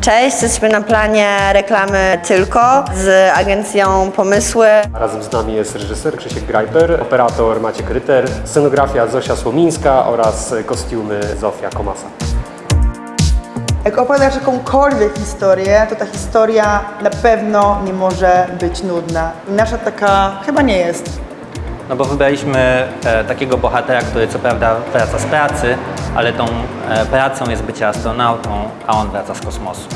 Cześć, jesteśmy na planie reklamy Tylko z agencją Pomysły. Razem z nami jest reżyser Krzysiek Grajper, operator Maciek Ryter, scenografia Zosia Słomińska oraz kostiumy Zofia Komasa. Jak opowiadasz jakąkolwiek historię, to ta historia na pewno nie może być nudna. I nasza taka chyba nie jest. No bo wybraliśmy e, takiego bohatera, który co prawda wraca z pracy, ale tą e, pracą jest bycie astronautą, a on wraca z kosmosu.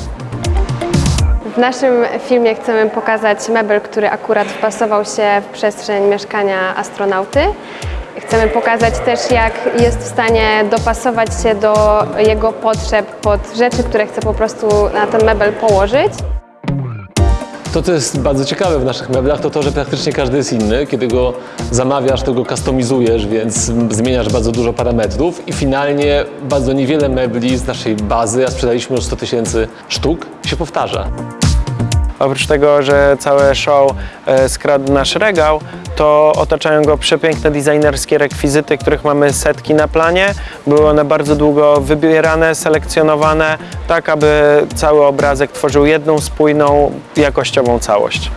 W naszym filmie chcemy pokazać mebel, który akurat wpasował się w przestrzeń mieszkania astronauty. Chcemy pokazać też, jak jest w stanie dopasować się do jego potrzeb pod rzeczy, które chce po prostu na ten mebel położyć. To, co jest bardzo ciekawe w naszych meblach, to to, że praktycznie każdy jest inny. Kiedy go zamawiasz, to go customizujesz, więc zmieniasz bardzo dużo parametrów i finalnie bardzo niewiele mebli z naszej bazy, a sprzedaliśmy już 100 tysięcy sztuk, się powtarza. Oprócz tego, że całe show e, skradł nasz regał, to otaczają go przepiękne designerskie rekwizyty, których mamy setki na planie. Były one bardzo długo wybierane, selekcjonowane, tak aby cały obrazek tworzył jedną spójną, jakościową całość.